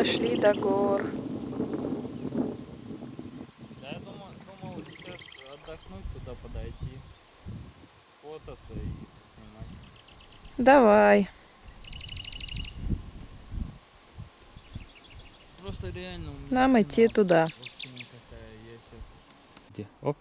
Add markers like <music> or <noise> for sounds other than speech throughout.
дошли до гор. Да, я думал, думал сейчас отдохнуть туда подойти, фототься и снимать. Давай. Просто реально у меня Нам идти туда. Вообще никакая, я сейчас... Где? Оп.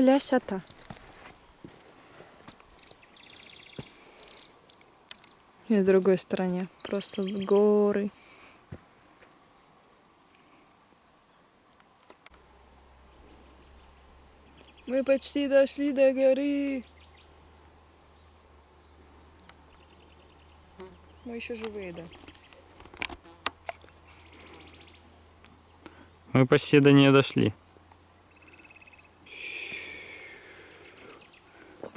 Красота. И с другой стороне просто горы. Мы почти дошли до горы. Мы еще живые, да. Мы почти до нее дошли.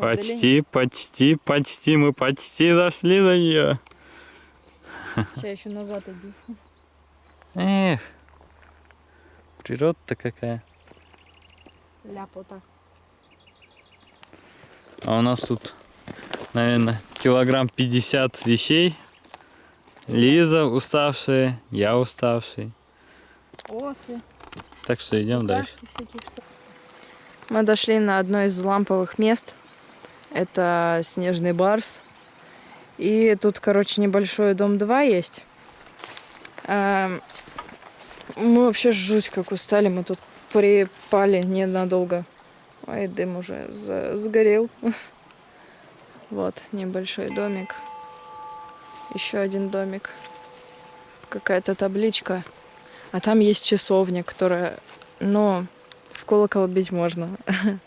Почти, почти, почти, мы почти дошли до нее. Сейчас еще назад иди. Эх, природа-то какая. Ляпота. А у нас тут, наверное, килограмм 50 вещей. Лиза уставшая, я уставший. Осы. Так что идем дальше. Букашки штук. Мы дошли на одно из ламповых мест. Это Снежный Барс. И тут, короче, небольшой дом 2 есть. Эм, Мы вообще жуть как устали. Мы тут припали ненадолго. Ой, дым уже сгорел. <laughs> Вот, небольшой домик. Еще один домик. Какая-то табличка. А там есть часовня, которая, ну, в колокол бить можно. <laughs>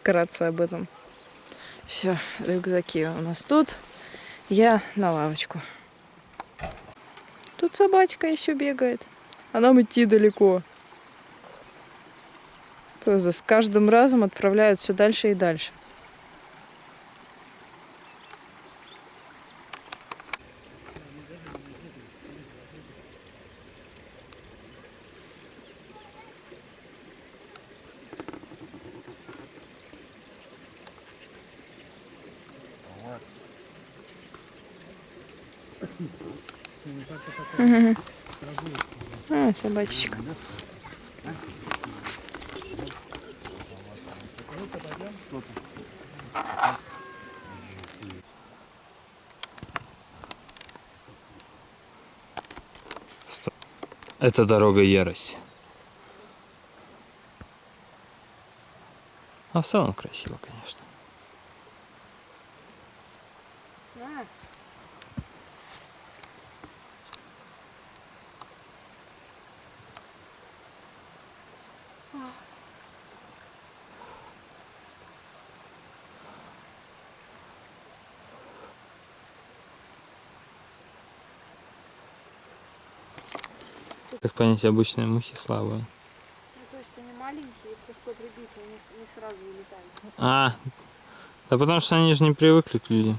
Вкратце об этом. Все, рюкзаки у нас тут. Я на лавочку. Тут собачка еще бегает. А нам идти далеко. Просто с каждым разом отправляют все дальше и дальше. Мгм. А, собачечка. Это дорога ярости. А в целом красиво, конечно. Как понять, обычные мухи слабые. Ну, то есть они маленькие, пришло прибить, они не сразу улетают. А, да потому что они же не привыкли к людям.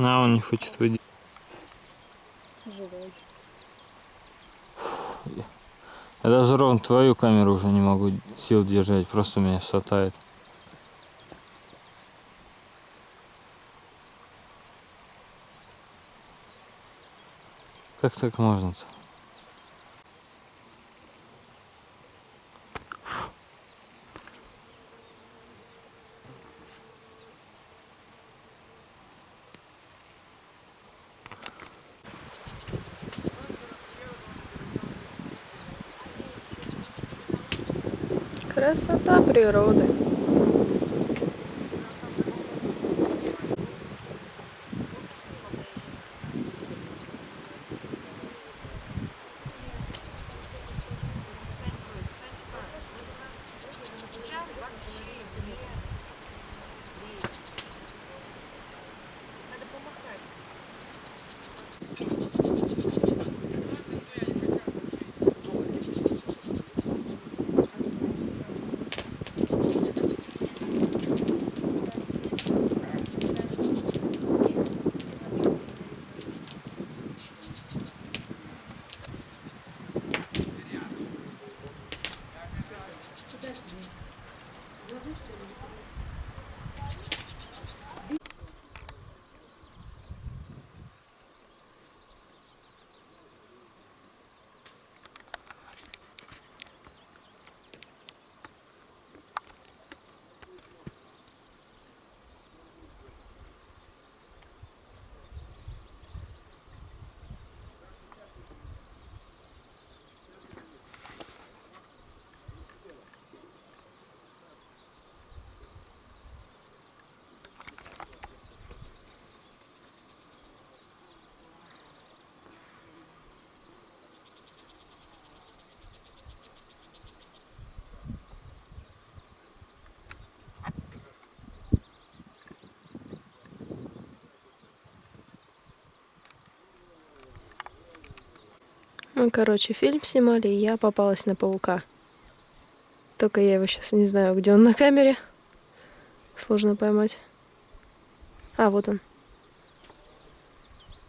На, он не хочет выйти. Живой. Я даже ровно твою камеру уже не могу сил держать, просто меня шатает. Как так можно-то? Красота природы. Мы, короче, фильм снимали, и я попалась на паука. Только я его сейчас не знаю, где он на камере. Сложно поймать. А, вот он.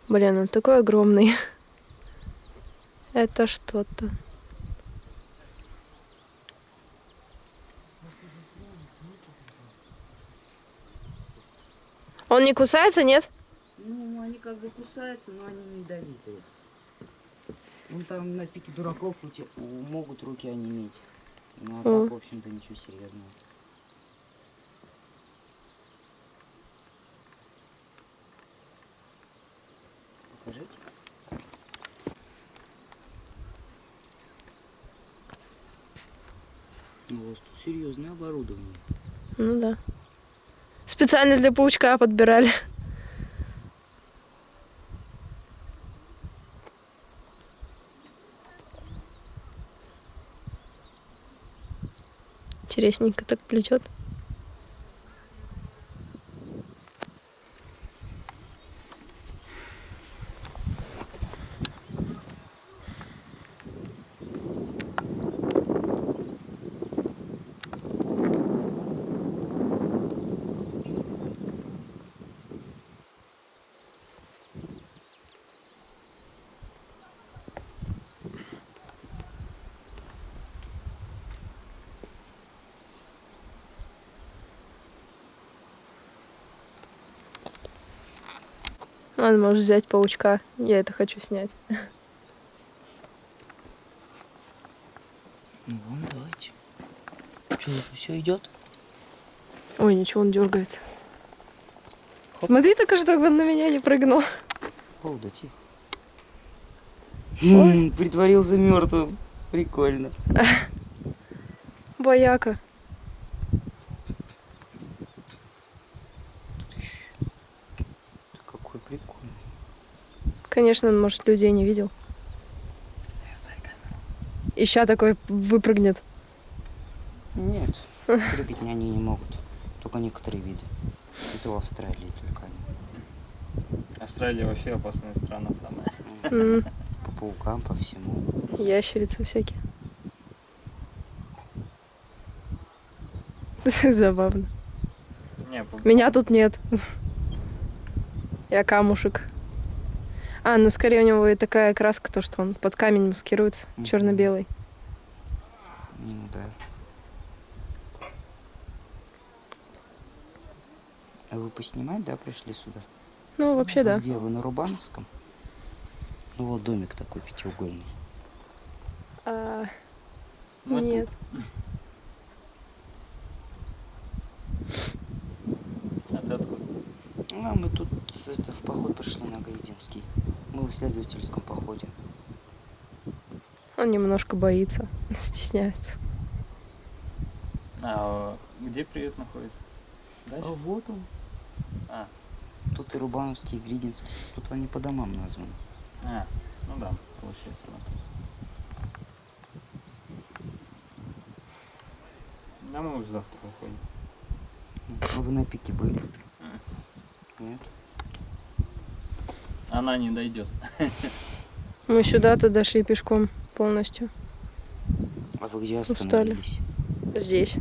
Блин, он такой огромный. <laughs> Это что-то. Он не кусается, нет? Ну, они как бы кусаются, но они не ядовитые. Вон там на пике дураков у те- у- могут руки онеметь. Ну, а так, в общем-то, ничего серьезного. Покажите. Ну, у вас тут серьезное оборудование. Ну да. Специально для паучка подбирали. Интересненько так плетет. Ладно, можешь взять паучка. Я это хочу снять. Ну, вон, давайте. Что, все идет? Ой, ничего, он дергается. Смотри только, чтобы он на меня не прыгнул. О, да тихо. М, Притворился мертвым. Прикольно. Бояка. Какой прикольный. Конечно, он, может, людей не видел. И ща такой выпрыгнет. Нет, прыгать они не могут. Только некоторые виды. Это в Австралии только они. Австралия вообще опасная страна самая. По паукам, по всему. Ящерицы всякие. <laughs> Забавно. Не, по- Меня тут нет. Я камушек. А, ну скорее у него и такая краска, то, что он под камень маскируется, Мгм. черно-белый. Ну да. А вы поснимать, да, пришли сюда? Ну, вообще, да. Где? Вы на Рубановском? Ну вот домик такой пятиугольный. А, мы нет. тут. А ты откуда? Ну, а мы тут это, в поход пришли на Гаидинский. Мы в исследовательском походе. Он немножко боится, <laughs> стесняется. А где приют находится? Дальше? А вот он. А, Тут и Рубановский, и Глидинский. Тут они по домам названы. а, ну да, получается. да. Да мы уже завтра уходим. А вы на пике были? Нет? Она не дойдет. Мы сюда-то дошли пешком полностью. А вы где Устали. остановились? Здесь.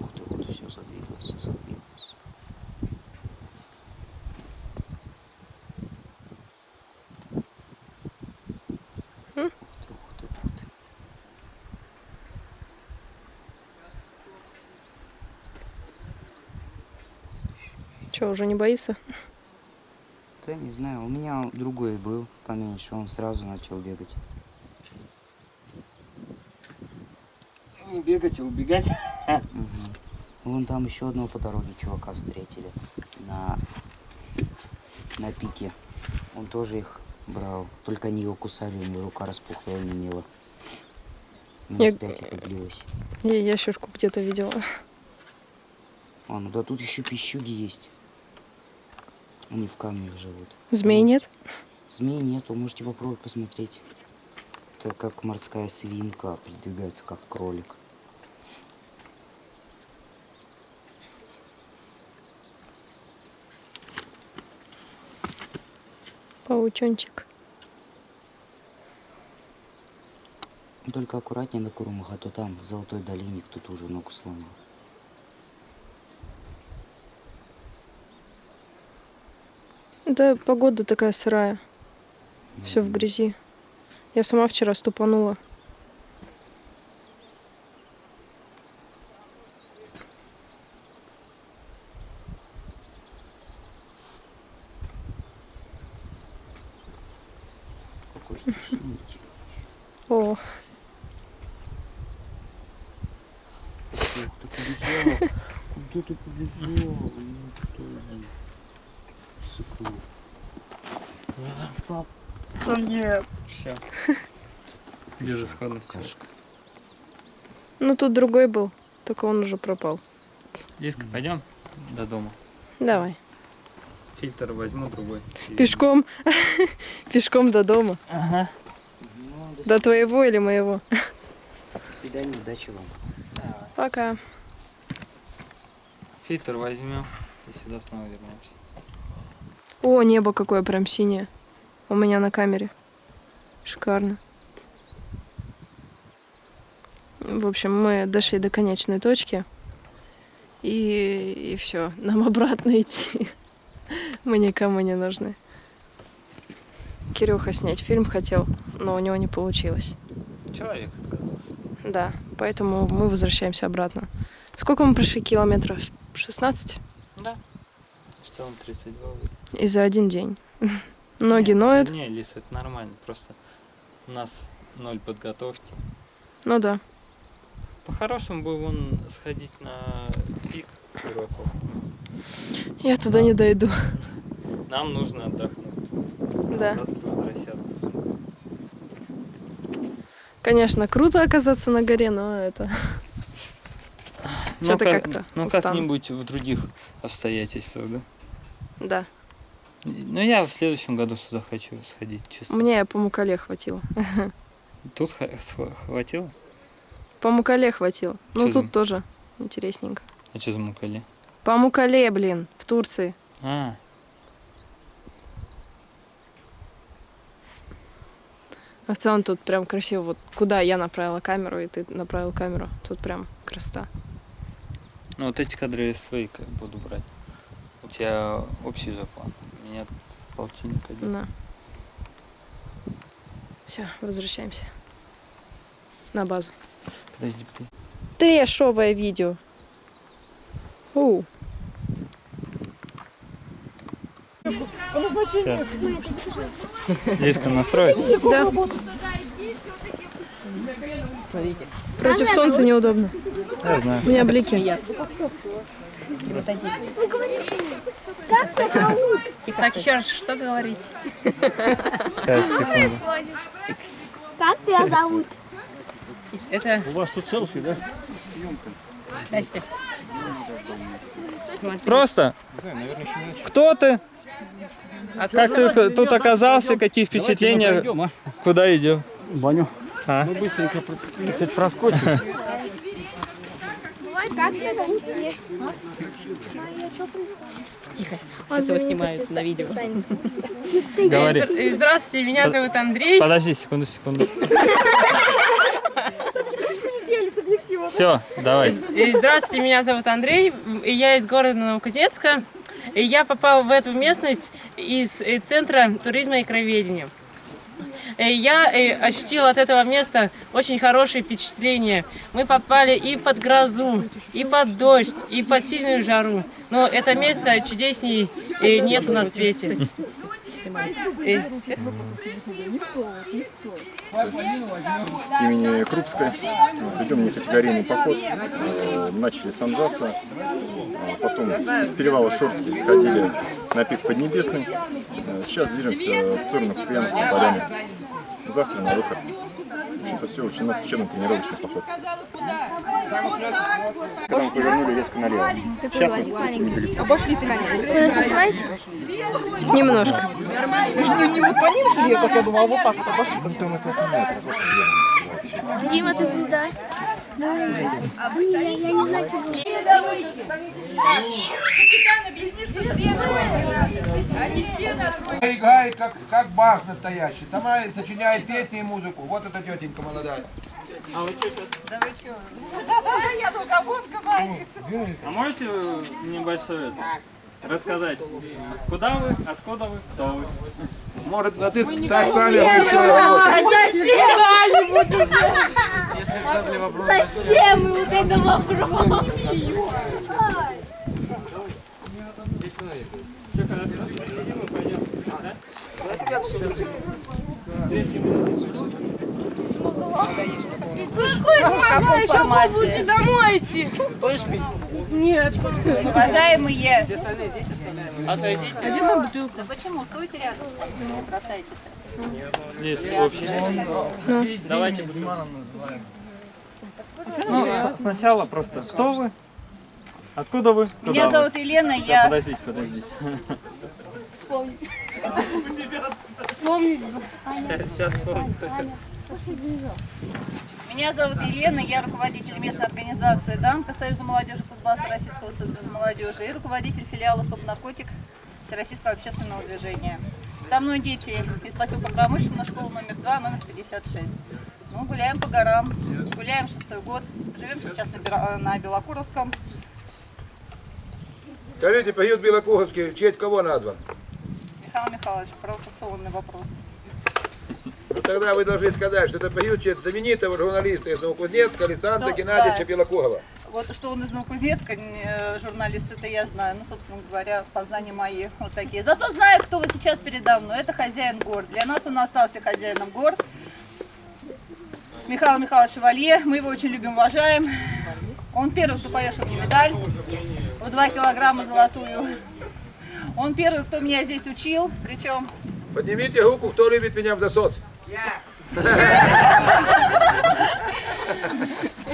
Ух ты, вот все задвигался, задвигался. М? Ух ты, ух ты, ух ты. Че, уже не боится? Да не знаю, у меня другой был поменьше, он сразу начал бегать. Не бегать, а убегать. Мгм. Вон там еще одного по дороге чувака встретили на, на пике. Он тоже их брал, только они его кусали, у него рука распухла и онемела. Я- Минут пять это длилось. Я ящерку где-то видела. А, ну да тут еще пищуги есть. Они в камнях живут. Змей нет? Змей нету, можете попробовать посмотреть. Это как морская свинка, передвигается как кролик. Паучончик. Только аккуратнее на Курумах, а то там, в Золотой долине, кто-то уже ногу сломал. Да, погода такая сырая. Все в грязи. Я сама вчера ступанула. Какой страшный. О, Ух, ты побежал. Куда ты побежал? Ну что ты? Сыкун. Стоп. Да нет. Все. <laughs> Безысходность. Ну тут другой был, только он уже пропал. Лизка, пойдем до дома. Давай. Фильтр возьму другой. Пешком. <laughs> Пешком до дома. Ага. Ну, до До твоего или моего? свидания, удачи вам. Пока. Фильтр возьмем и сюда снова вернемся. О, небо какое прям синее. У меня на камере. Шикарно. В общем, мы дошли до конечной точки. И, и все, нам <laughs> обратно идти. Мы никому не нужны. Кирюха снять фильм хотел, но у него не получилось. Человек отказался. Да, поэтому мы возвращаемся обратно. Сколько мы прошли километров? 16? Да. Что он 32 выйдет? И за один день. <laughs> Ноги Не, ноют. Не, Лиз, это нормально. Просто у нас ноль подготовки. Ну да. По-хорошему бы вон сходить на пик Широкого. Я туда не дойду. <laughs> Нам нужно отдохнуть. Да. Конечно, круто оказаться на горе, но это... <laughs> Ну, Чё-то как- как-то Ну, как-нибудь в других обстоятельствах, да? Да. Ну, я в следующем году сюда хочу сходить, чисто. Мне по Мукале хватило. <laughs> Тут хватило? По Мукале хватило. Ну, тут тоже интересненько. А что за мукали? По Мукале, блин, в Турции. А, А в целом тут прям красиво. Вот куда я направила камеру, и ты направил камеру. Тут прям красота. ну вот эти кадры я свои буду брать. У тебя общий же план. Тут полтинник один. Да. Все, возвращаемся. На базу. Подожди, подожди. Трешовое видео. У, Сейчас. Лизка настроить? да. Против солнца неудобно. Я знаю. У меня блики. Так, еще раз, что говорить? Сейчас, секунду. Как тебя зовут? Это... У вас тут селфи, да? Настя. Просто. Кто ты? Как ты тут оказался? Какие впечатления? А? Куда идем? Баню. А? Мы быстренько, сказать, проскочим. Как тебя зовут? Сейчас его снимают на видео. Говори. Э, Здравствуйте, меня зовут Андрей. Подожди, секунду, секунду. Все, давай. Здравствуйте, меня зовут Андрей, и я из города Новокузнецка. И я попал в эту местность из э, Центра туризма и краеведения. Э, я э, ощутила от этого места очень хорошие впечатления. Мы попали и под грозу, и под дождь, и под сильную жару. Но это место чудесней э, нету на свете. Имени Крупской. Ведем некатегорийный поход. Начали с Анзаса, а потом из перевала Шорский сходили на пик Поднебесный. Сейчас движемся в сторону Куприяновской поляны. Завтра на выход. В общем-то все, очень у нас учебно-тренировочный поход. Когда мы повернули резко налево. Сейчас мы недалеко. Вы нас снимаете? Немножко. Дима, ты звезда? Я не знаю, Играет как, как бас настоящий. Сама сочиняет песни и музыку. Вот эта тетенька молодая. А можете небольшое это, рассказать, куда вы, откуда вы, кто вы? Может, на ты так спрашиваешь, Зачем вот это вопрос? Все хорошо? Мы пойдем, да? Какой формате? будете домой идти? Нет. Уважаемые. Отойдите. Да почему? Стойте рядом. Не бросайте. Здесь общее. Давайте Диманом называем. Ну, сначала просто, кто вы? Откуда вы? Куда Меня вы? зовут Елена, Сейчас, я... Подождите, подождите. Вспомни. Сейчас вспомню. Меня зовут Елена, я руководитель местной организации ДАНКа Союза молодежи Кузбасса Российского союза молодежи и руководитель филиала «Стоп наркотик» Всероссийского общественного движения. Со мной дети из поселка Промышленная, школа номер 2, номер 56. Ну, гуляем по горам, гуляем шестой год, живем сейчас на на Белокуровском. Скажите, поют Белокуговский, в честь кого назван? Михаил Михайлович, провокационный вопрос. Ну тогда вы должны сказать, что это поют в честь знаменитого журналиста из Новокузнецка Александра Ну, Геннадьевича да. Белокугова. Вот что он из Новокузнецка, э, журналист, это я знаю. Ну, собственно говоря, познания мои вот такие. Зато знаю, кто вот сейчас передо мной. Это хозяин гор. Для нас он остался хозяином гор. Михаил Михайлович Валье. Мы его очень любим, уважаем. Он первый, кто повешал мне медаль в 2 килограмма золотую. Он первый, кто меня здесь учил. Причем Поднимите руку, кто любит меня в засос.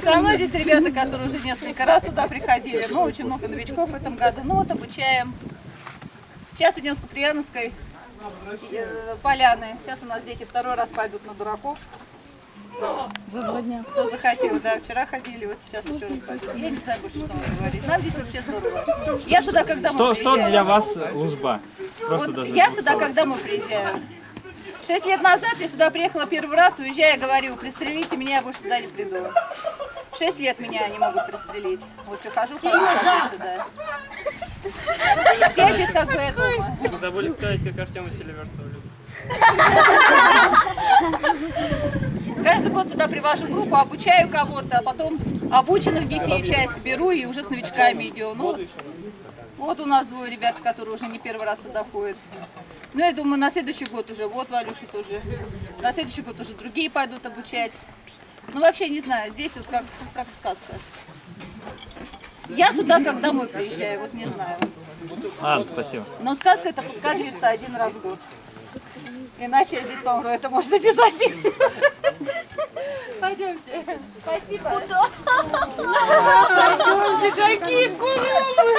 Со мной здесь ребята, которые уже несколько раз сюда приходили. Ну, очень много новичков в этом году. Ну, вот обучаем. Сейчас идем с Куприяновской э, поляны. Сейчас у нас дети второй раз пойдут на дураков. За два дня. Кто захотел, да. Вчера ходили, вот сейчас еще раз пойдут. Я не знаю больше, что вам говорить. Нам здесь вообще здорово. Я сюда, когда мы Что, что приезжаем. для вас лужба? Просто Вот даже я сюда, слов. когда мы приезжаем. Шесть лет назад я сюда приехала первый раз, уезжая, говорю, пристрелите меня, я больше сюда не приду. Шесть лет меня не могут пристрелить. Вот я хожу, хожу, хожу сюда. Я здесь как бы я дома. Забыли сказать, как Артема Селиверсова любит. <laughs> Каждый год сюда привожу группу, обучаю кого-то, а потом обученных детей часть беру и уже с новичками идем. Ну, вот, у нас двое ребят, которые уже не первый раз сюда ходят. Ну, я думаю, на следующий год уже, вот Валюша тоже. На следующий год уже другие пойдут обучать. Ну, вообще, не знаю, здесь вот как, как сказка. Я сюда как домой приезжаю, вот не знаю. Ладно, спасибо. Но сказка это пускай длится один раз в год. Иначе я здесь помру, это можно не записывать. Пойдемте. Спасибо. Пойдемте, какие гурумы!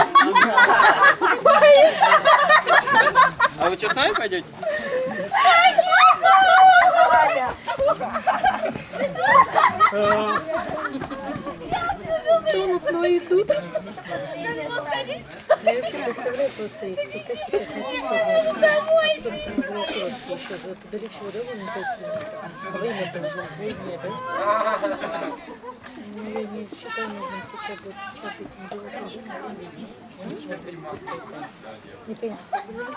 А вы что, с нами пойдете? Какие гурумы! тонут, но идут. Не понимаю.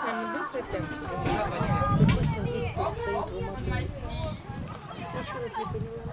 Они быстро прям? Ничего не поняла.